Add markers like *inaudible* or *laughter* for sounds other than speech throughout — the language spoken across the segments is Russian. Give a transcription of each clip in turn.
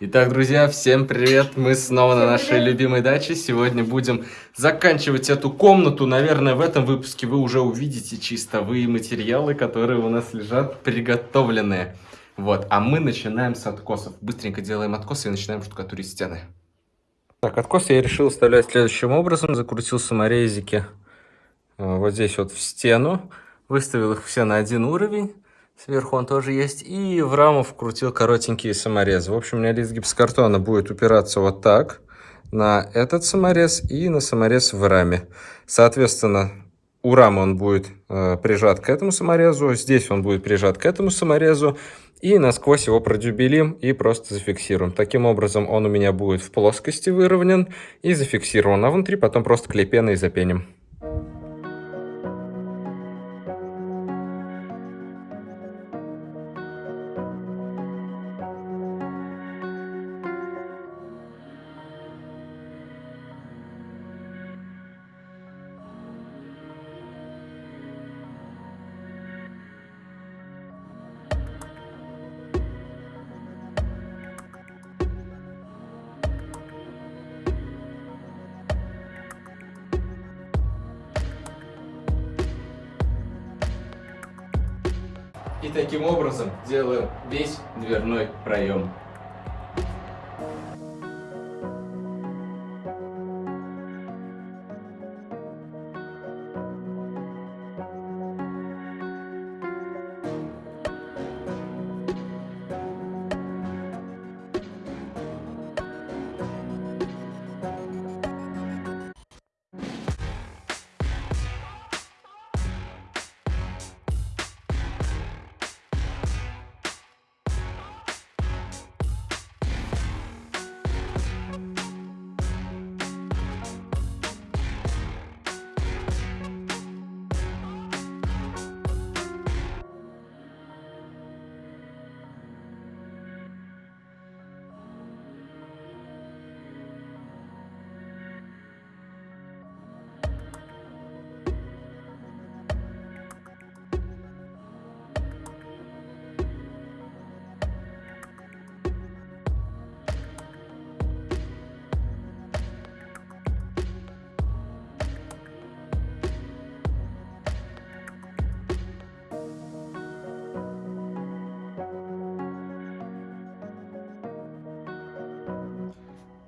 Итак, друзья, всем привет! Мы снова всем на нашей привет. любимой даче. Сегодня будем заканчивать эту комнату. Наверное, в этом выпуске вы уже увидите чистовые материалы, которые у нас лежат приготовленные. Вот, а мы начинаем с откосов. Быстренько делаем откосы и начинаем штукатурить стены. Так, откосы я решил вставлять следующим образом. Закрутил саморезики э, вот здесь вот в стену. Выставил их все на один уровень. Сверху он тоже есть. И в раму вкрутил коротенькие саморезы. В общем, у меня лист гипсокартона будет упираться вот так на этот саморез и на саморез в раме. Соответственно, у рамы он будет э, прижат к этому саморезу, здесь он будет прижат к этому саморезу, и насквозь его продюбелим и просто зафиксируем. Таким образом он у меня будет в плоскости выровнен и зафиксирован, а внутри потом просто клей запеним.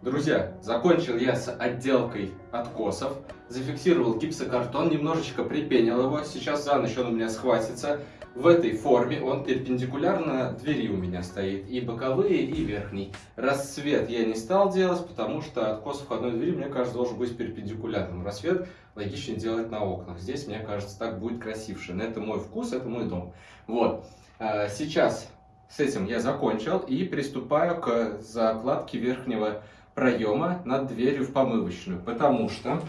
Друзья, закончил я с отделкой откосов, зафиксировал гипсокартон, немножечко припенил его, сейчас за ночь он у меня схватится. В этой форме он перпендикулярно двери у меня стоит, и боковые, и верхний. Рассвет я не стал делать, потому что откос входной двери, мне кажется, должен быть перпендикулярным. Рассвет логичнее делать на окнах. Здесь, мне кажется, так будет красивше. Но это мой вкус, это мой дом. Вот. А, сейчас с этим я закончил и приступаю к закладке верхнего проема над дверью в помывочную, потому что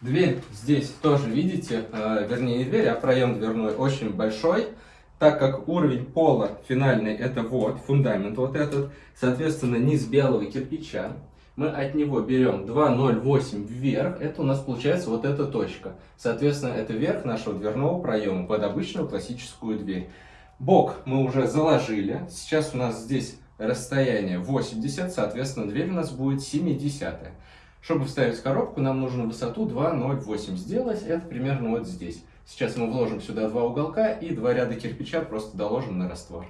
дверь здесь тоже, видите, э, вернее не дверь, а проем дверной очень большой, так как уровень пола финальный это вот, фундамент вот этот, соответственно низ белого кирпича, мы от него берем 2,08 вверх, это у нас получается вот эта точка. Соответственно, это верх нашего дверного проема под обычную классическую дверь. Бок мы уже заложили, сейчас у нас здесь расстояние 80, соответственно, дверь у нас будет 70. Чтобы вставить коробку, нам нужно высоту 2,08 сделать, это примерно вот здесь. Сейчас мы вложим сюда два уголка и два ряда кирпича просто доложим на раствор.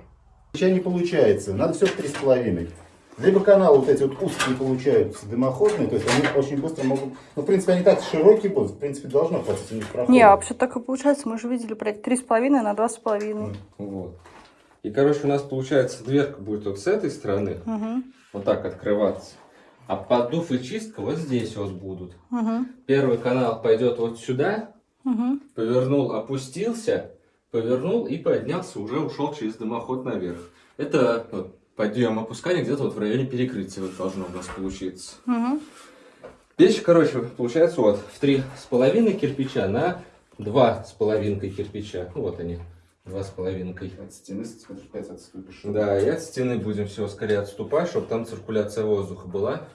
Кирпича не получается, надо все в 3,5. Либо каналы вот эти вот узкие получаются, дымоходные, то есть они очень быстро могут... Ну, в принципе, они так широкие будут, в принципе, должно хватить у них прохода. Не, а вообще так и получается, мы же видели, блядь, 3,5 на 2,5. Вот. И, короче, у нас получается дверка будет вот с этой стороны, угу. вот так открываться. А поддув и чистка вот здесь вот будут. Угу. Первый канал пойдет вот сюда, угу. повернул, опустился, повернул и поднялся, уже ушел через дымоход наверх. Это вот, подъем опускание где-то вот в районе перекрытия вот должно у нас получиться. Угу. Печь, короче, получается вот в три с половиной кирпича на два с половинкой кирпича. Вот они. Два с половинкой. От стены, смотришь, 5 отступишь. Да, и от стены будем все скорее отступать, чтобы там циркуляция воздуха была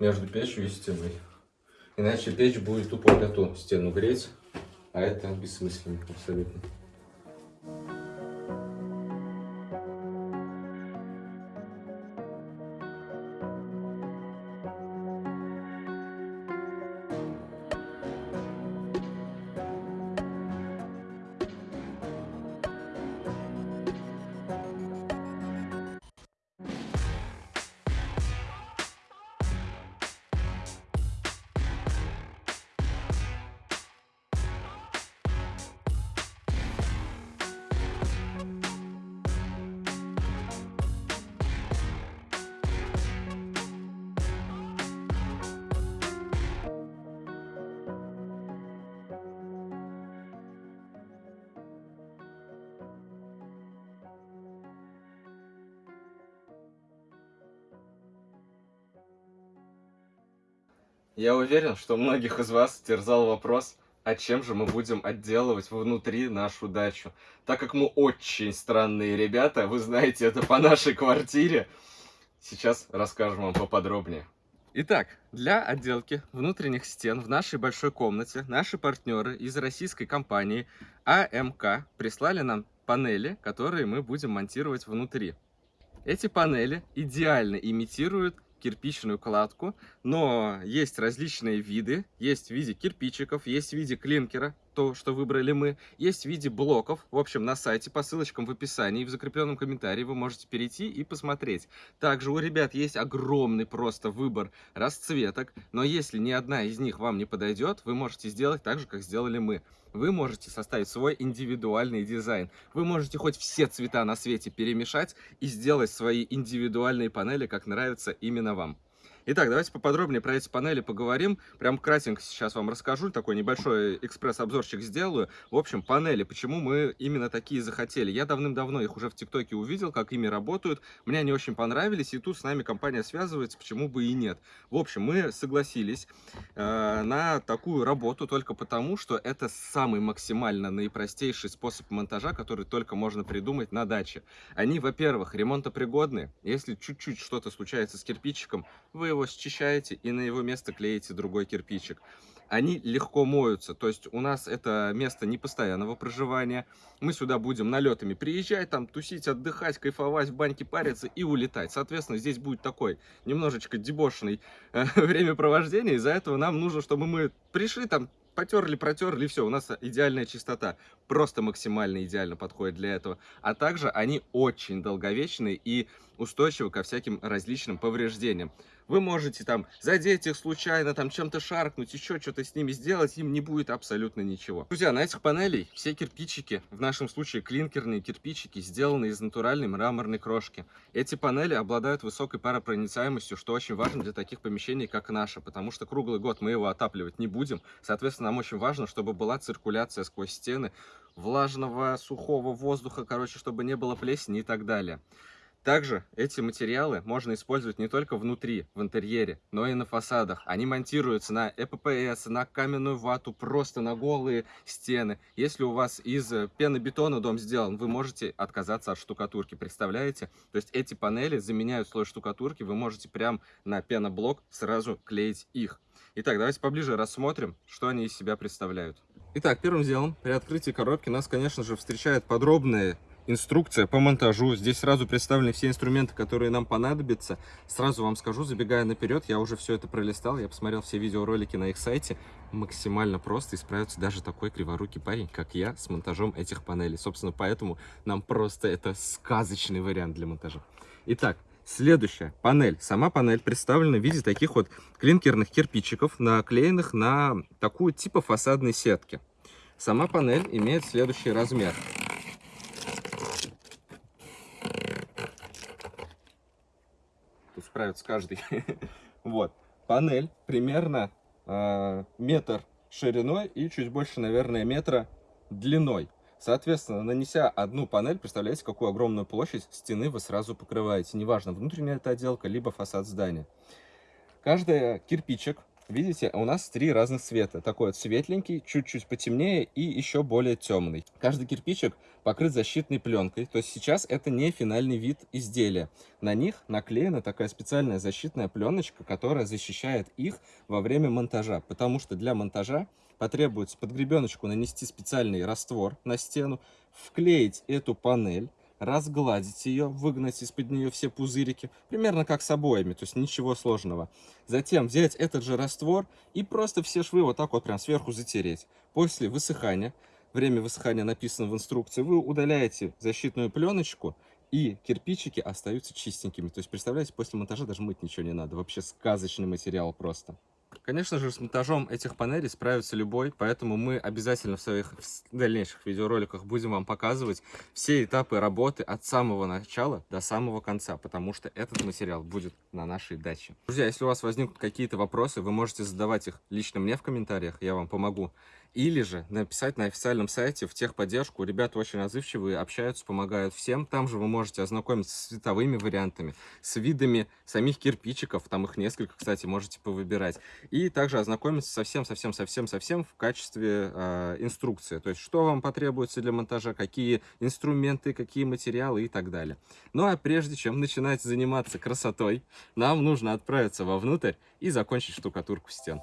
между печью и стеной. Иначе печь будет тупо эту стену греть, а это бессмысленно абсолютно. Я уверен, что многих из вас терзал вопрос, а чем же мы будем отделывать внутри нашу дачу. Так как мы очень странные ребята, вы знаете это по нашей квартире, сейчас расскажем вам поподробнее. Итак, для отделки внутренних стен в нашей большой комнате наши партнеры из российской компании АМК прислали нам панели, которые мы будем монтировать внутри. Эти панели идеально имитируют кирпичную кладку, но есть различные виды. Есть в виде кирпичиков, есть в виде клинкера, то, что выбрали мы. Есть в виде блоков. В общем, на сайте по ссылочкам в описании, в закрепленном комментарии вы можете перейти и посмотреть. Также у ребят есть огромный просто выбор расцветок, но если ни одна из них вам не подойдет, вы можете сделать так же, как сделали мы. Вы можете составить свой индивидуальный дизайн. Вы можете хоть все цвета на свете перемешать и сделать свои индивидуальные панели, как нравится именно вам. Итак, давайте поподробнее про эти панели поговорим. Прям кратенько сейчас вам расскажу, такой небольшой экспресс-обзорчик сделаю. В общем, панели, почему мы именно такие захотели. Я давным-давно их уже в ТикТоке увидел, как ими работают. Мне они очень понравились, и тут с нами компания связывается, почему бы и нет. В общем, мы согласились э, на такую работу только потому, что это самый максимально наипростейший способ монтажа, который только можно придумать на даче. Они, во-первых, ремонтопригодны. Если чуть-чуть что-то случается с кирпичиком, вы его счищаете и на его место клеите другой кирпичик. Они легко моются, то есть у нас это место непостоянного проживания. Мы сюда будем налетами приезжать, там тусить, отдыхать, кайфовать, в баньке париться и улетать. Соответственно, здесь будет такой немножечко дебошенный э, *laughs* времяпровождение. Из-за этого нам нужно, чтобы мы пришли там, потерли, протерли, все, у нас идеальная чистота. Просто максимально идеально подходит для этого. А также они очень долговечные и устойчивы ко всяким различным повреждениям. Вы можете там задеть их случайно, там чем-то шаркнуть, еще что-то с ними сделать, им не будет абсолютно ничего. Друзья, на этих панелей все кирпичики, в нашем случае клинкерные кирпичики, сделаны из натуральной мраморной крошки. Эти панели обладают высокой паропроницаемостью, что очень важно для таких помещений, как наше, потому что круглый год мы его отапливать не будем. Соответственно, нам очень важно, чтобы была циркуляция сквозь стены влажного, сухого воздуха, короче, чтобы не было плесени и так далее. Также эти материалы можно использовать не только внутри, в интерьере, но и на фасадах. Они монтируются на ЭППС, на каменную вату, просто на голые стены. Если у вас из пенобетона дом сделан, вы можете отказаться от штукатурки, представляете? То есть эти панели заменяют слой штукатурки, вы можете прям на пеноблок сразу клеить их. Итак, давайте поближе рассмотрим, что они из себя представляют. Итак, первым делом при открытии коробки нас, конечно же, встречает подробные инструкция по монтажу. Здесь сразу представлены все инструменты, которые нам понадобятся. Сразу вам скажу, забегая наперед, я уже все это пролистал, я посмотрел все видеоролики на их сайте. Максимально просто и справится даже такой криворукий парень, как я, с монтажом этих панелей. Собственно, поэтому нам просто это сказочный вариант для монтажа. Итак, Следующая панель. Сама панель представлена в виде таких вот клинкерных кирпичиков, наклеенных на такую типа фасадной сетки. Сама панель имеет следующий размер. Справится каждый. *laughs* вот. Панель примерно э, метр шириной и чуть больше, наверное, метра длиной. Соответственно, нанеся одну панель, представляете, какую огромную площадь стены вы сразу покрываете. Неважно, внутренняя это отделка, либо фасад здания. Каждый кирпичик Видите, у нас три разных цвета. Такой вот светленький, чуть-чуть потемнее и еще более темный. Каждый кирпичик покрыт защитной пленкой. То есть сейчас это не финальный вид изделия. На них наклеена такая специальная защитная пленочка, которая защищает их во время монтажа. Потому что для монтажа потребуется под гребеночку нанести специальный раствор на стену, вклеить эту панель, разгладить ее, выгнать из-под нее все пузырики, примерно как с обоями, то есть ничего сложного. Затем взять этот же раствор и просто все швы вот так вот прям сверху затереть. После высыхания, время высыхания написано в инструкции, вы удаляете защитную пленочку и кирпичики остаются чистенькими. То есть, представляете, после монтажа даже мыть ничего не надо. Вообще сказочный материал просто. Конечно же, с монтажом этих панелей справится любой, поэтому мы обязательно в своих дальнейших видеороликах будем вам показывать все этапы работы от самого начала до самого конца, потому что этот материал будет на нашей даче. Друзья, если у вас возникнут какие-то вопросы, вы можете задавать их лично мне в комментариях, я вам помогу Или же написать на официальном сайте в техподдержку. Ребята очень отзывчивые, общаются, помогают всем. Там же вы можете ознакомиться с цветовыми вариантами, с видами самих кирпичиков. Там их несколько, кстати, можете повыбирать. И также ознакомиться совсем-совсем-совсем-совсем в качестве э, инструкции. То есть, что вам потребуется для монтажа, какие инструменты, какие материалы и так далее. Ну а прежде чем начинать заниматься красотой, нам нужно отправиться вовнутрь и закончить штукатурку стен.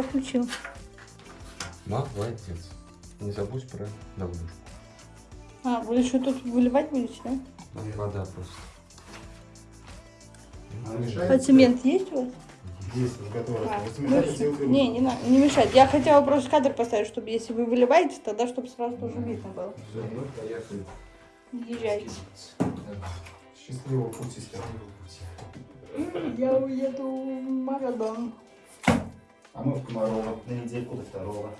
Я включил. Молодец. Не забудь про давлюшку. А, вы еще тут выливать будете, да? Вода просто. Она мешает? А цемент есть у вас? Есть готово. А, ну, не, не надо, не мешать. Я хотела просто кадр поставить, чтобы если вы выливаете, тогда чтобы сразу тоже видно было. Все, поехали. Езжайте. Счастливого пути, счастливого пути. Я уеду в Марадан. А мы в Комарова на недельку до второго.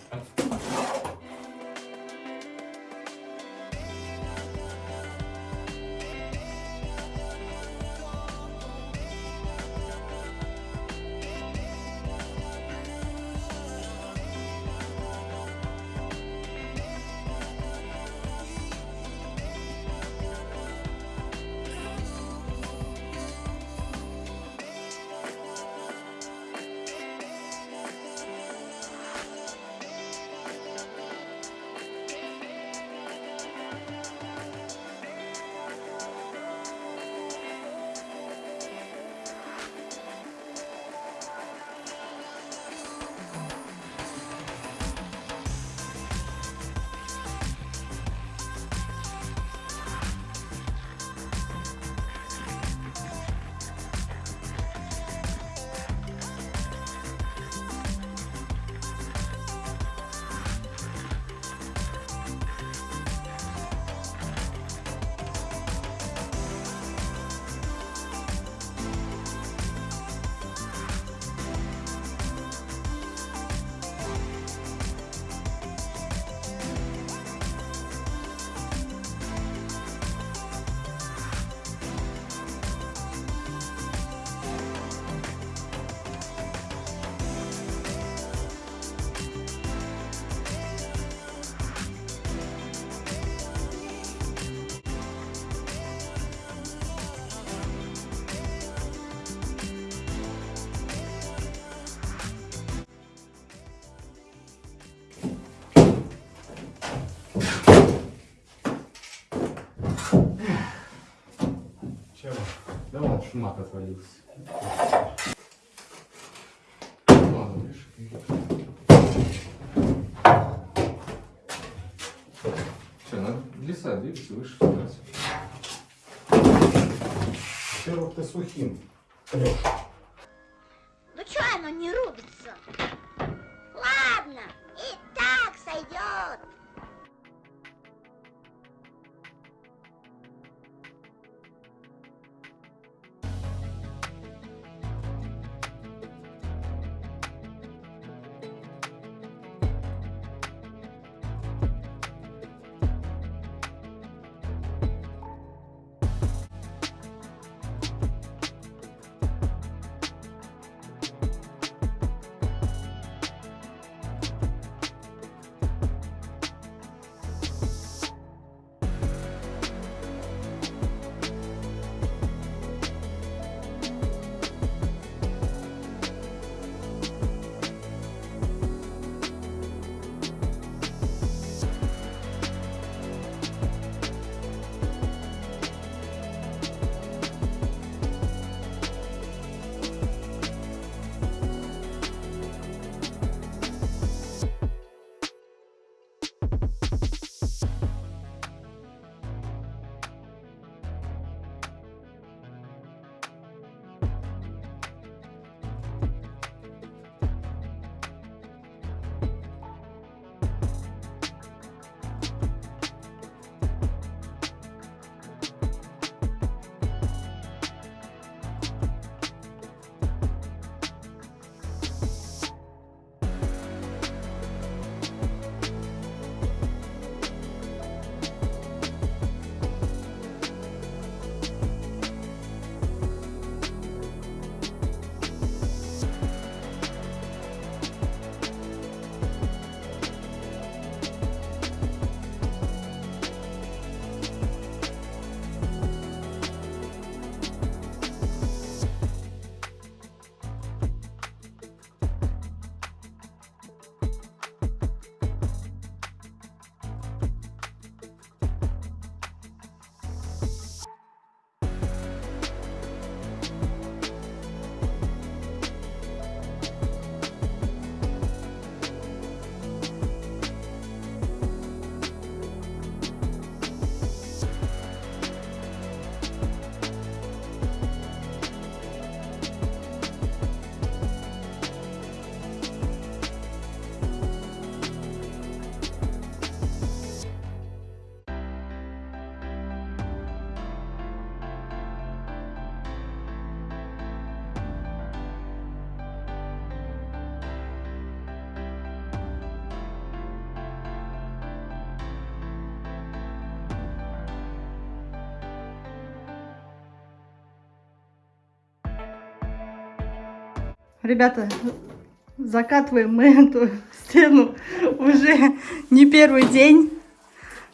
Да ладно, шмат отвалился. Ладно. Все, надо леса двигаться, выше становиться. Во-первых, ты сухим. Ну Ребята, закатываем мы эту стену уже не первый день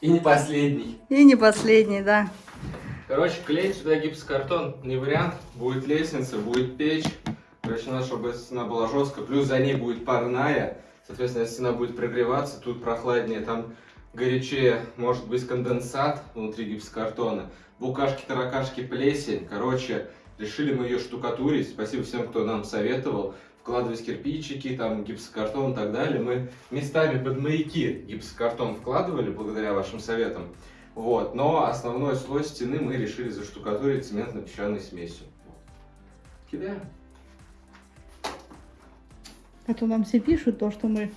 И не последний. и не последний, да. Короче, клеить сюда гипсокартон не вариант. Будет лестница, будет печь. Короче, надо, чтобы стена была жесткая. Плюс за ней будет парная. Соответственно, стена будет прогреваться, тут прохладнее, там горячее, может быть конденсат внутри гипсокартона. Букашки, таракашки, плесень. Короче, решили мы ее штукатурить. Спасибо всем, кто нам советовал. Вкладывать кирпичики, там гипсокартон и так далее. Мы местами под маяки гипсокартон вкладывали, благодаря вашим советам. Вот, но основной слой стены мы решили заштукатурить цементно-песчаной смесью. Кидаем. А то нам все пишут то, что мы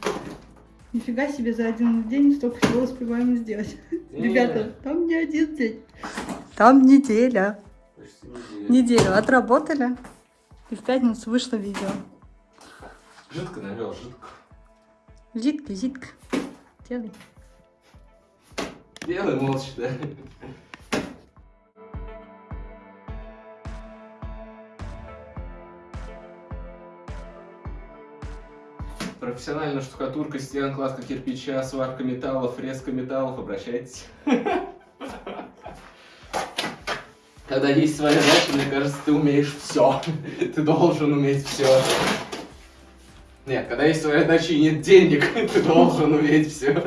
нифига себе за один день столько всего успеваем сделать. Ребята, там не один день. Там неделя. Почти неделя. Неделю отработали. И в пятницу вышло видео. Жидко навел, жидко. Зитка, зитка. Делай. Делай молча, да. Профессиональная штукатурка стен, кладка кирпича, сварка металлов, резка металлов, обращайтесь. Когда есть своя задача, мне кажется, ты умеешь все. *laughs* Ты должен уметь все. Нет, когда есть своя задача и нет денег, *laughs* ты должен уметь все.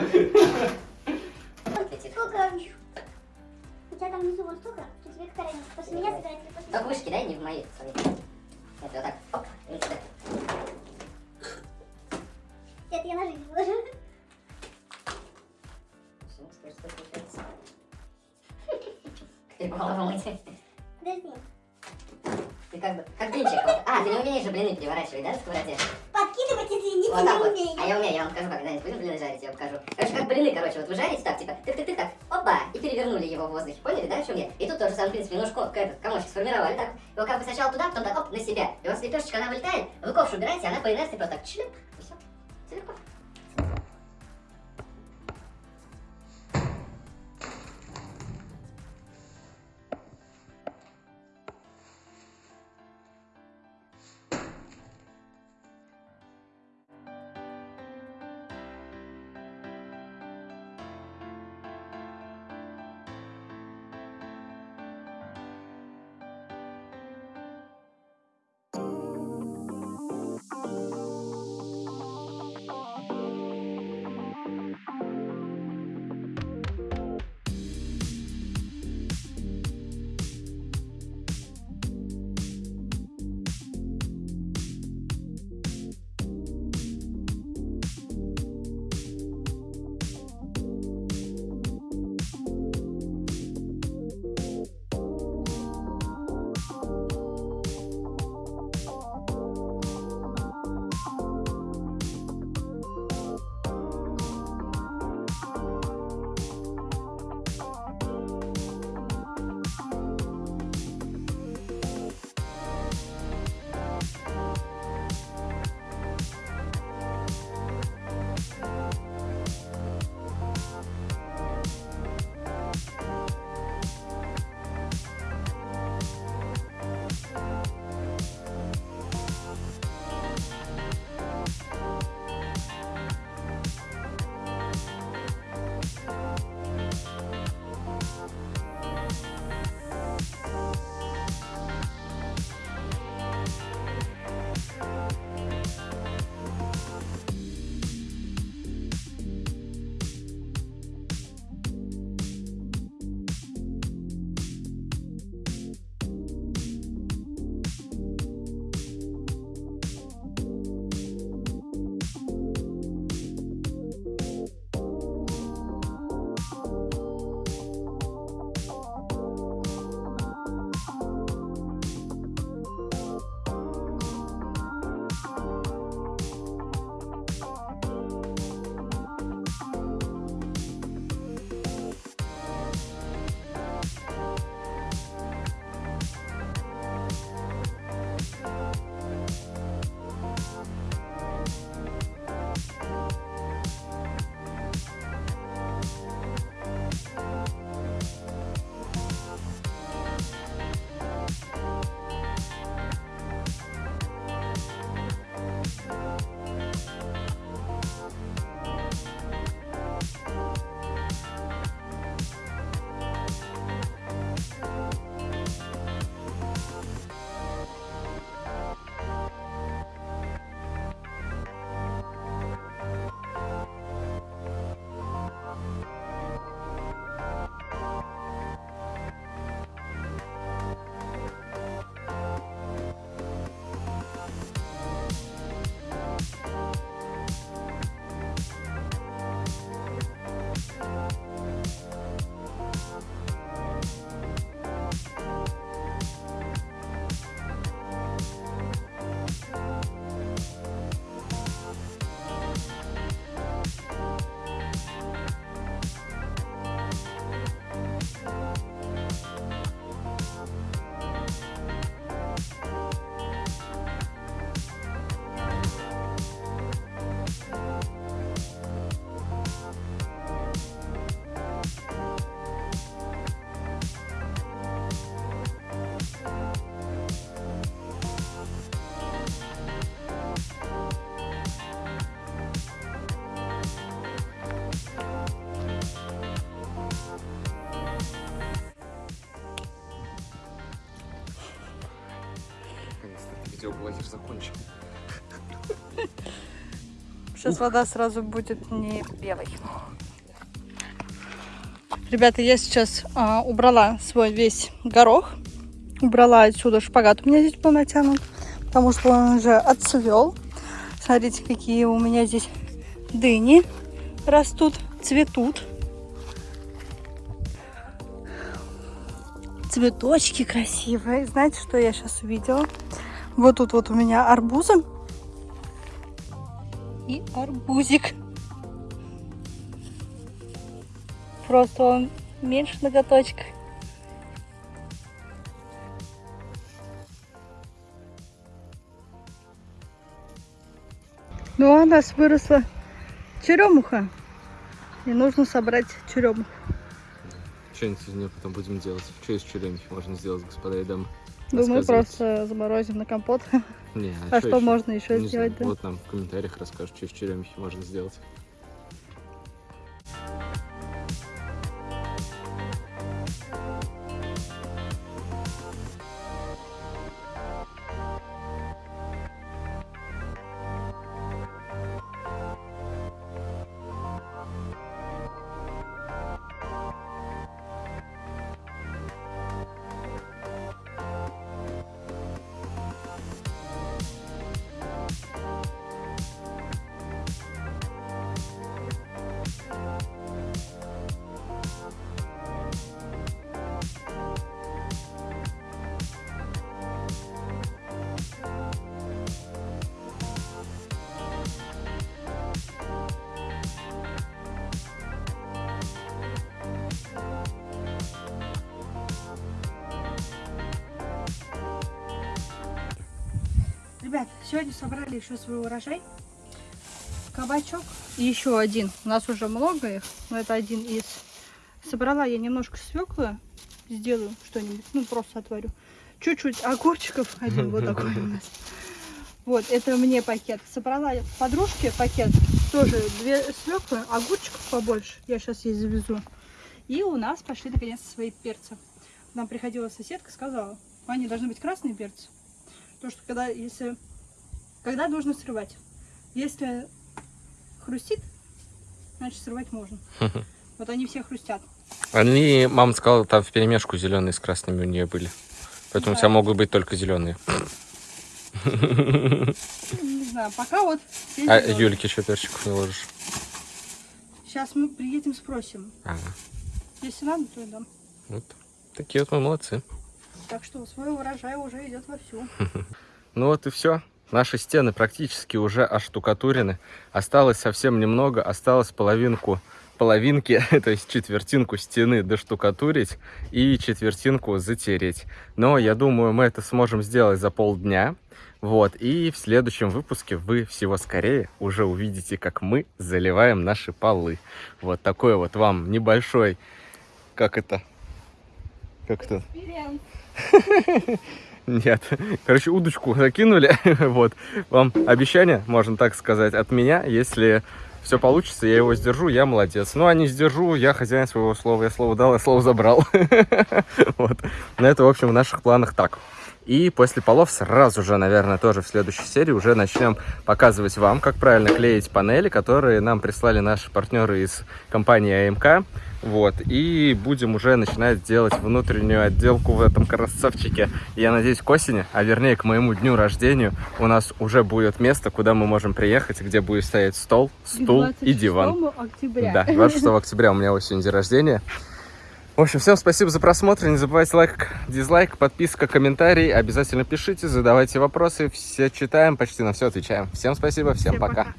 Видеоблогер закончил. Сейчас вода сразу будет не белой. Ребята, я сейчас а, убрала свой весь горох. убрала отсюда шпагат. У меня здесь был натянут, потому что он уже отцвел. Смотрите, какие у меня здесь дыни растут, цветут. Цветочки красивые. Знаете, что я сейчас увидела? Вот тут вот у меня арбузы. И арбузик. Просто он меньше ноготочка. Ну, а у нас выросла черемуха. И нужно собрать черемуху. Что-нибудь из нее потом будем делать. Что из черемухи можно сделать, господа и дамы? Думаю, Рассказывайте. просто заморозим на компот. Не, А чё что ещё? можно еще сделать, знаю. да? Вот нам в комментариях расскажут, что из черемухи можно сделать. Сегодня собрали еще свой урожай. Кабачок. И еще один. У нас уже много их, но это один из. Собрала я немножко свеклы. Сделаю что-нибудь. Ну, просто отварю. Чуть-чуть огурчиков. *laughs* Один вот такой у нас. Вот, это мне пакет. Собрала подружке пакет. Тоже две свеклы, огурчиков побольше. Я сейчас ей завезу. И у нас пошли наконец свои перцы. Нам приходила соседка, сказала, они должны быть красные перцы. Потому что когда, если, когда нужно срывать. Если хрустит, значит срывать можно. Вот они все хрустят. Они, мама сказала, там в перемешку зеленые с красными у нее были. Поэтому у тебя Да. могут быть только зеленые. Ну, Не знаю, пока вот А. Юльке еще перчиков не ложишь? Сейчас мы приедем, спросим. Ага. Если надо, то и дам. Вот. Такие вот мы молодцы. Так что свой урожай уже идет вовсю. *laughs* Ну вот и все. Наши стены практически уже оштукатурены. Осталось совсем немного. Осталось половинку, половинки, *laughs* то есть четвертинку стены доштукатурить и четвертинку затереть. Но я думаю, мы это сможем сделать за полдня. Вот, и в следующем выпуске вы всего скорее уже увидите, как мы заливаем наши полы. Вот такой вот вам небольшой, как это, как это, *laughs* нет. *laughs* Короче, удочку закинули. *laughs* вот. Вам обещание, можно так сказать, от меня. Если все получится, я его сдержу, я молодец. Ну, а не сдержу, я хозяин своего слова. Я слово дал, я слово забрал. *laughs* вот. Но это, в общем, в наших планах так. И после полов сразу же, наверное, тоже в следующей серии уже начнем показывать вам, как правильно клеить панели, которые нам прислали наши партнеры из компании АМК. Вот, и будем уже начинать делать внутреннюю отделку в этом красавчике. Я надеюсь, к осени, а вернее к моему дню рождения, у нас уже будет место, куда мы можем приехать, где будет стоять стол, стул и диван. октября. Да, 26 октября у меня осень день рождения. В общем, всем спасибо за просмотр. Не забывайте лайк, дизлайк, подписка, комментарий. Обязательно пишите, задавайте вопросы. Все читаем, почти на все отвечаем. Всем спасибо, всем, Всем пока. пока.